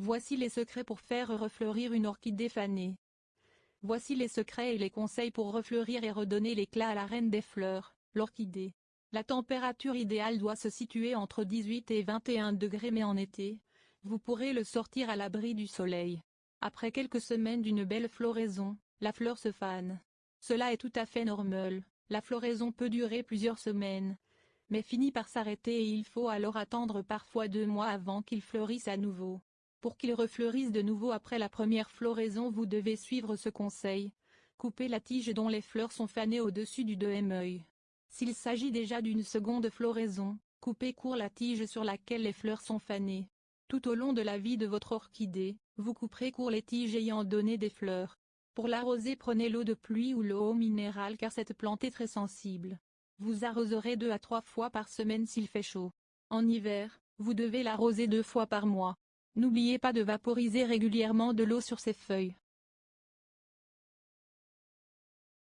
Voici les secrets pour faire refleurir une orchidée fanée. Voici les secrets et les conseils pour refleurir et redonner l'éclat à la reine des fleurs, l'orchidée. La température idéale doit se situer entre 18 et 21 degrés mais en été, vous pourrez le sortir à l'abri du soleil. Après quelques semaines d'une belle floraison, la fleur se fane. Cela est tout à fait normal, la floraison peut durer plusieurs semaines, mais finit par s'arrêter et il faut alors attendre parfois deux mois avant qu'il fleurisse à nouveau. Pour qu'il refleurisse de nouveau après la première floraison vous devez suivre ce conseil. Coupez la tige dont les fleurs sont fanées au-dessus du deuxième œil. S'il s'agit déjà d'une seconde floraison, coupez court la tige sur laquelle les fleurs sont fanées. Tout au long de la vie de votre orchidée, vous couperez court les tiges ayant donné des fleurs. Pour l'arroser prenez l'eau de pluie ou l'eau minérale car cette plante est très sensible. Vous arroserez deux à trois fois par semaine s'il fait chaud. En hiver, vous devez l'arroser deux fois par mois. N'oubliez pas de vaporiser régulièrement de l'eau sur ses feuilles.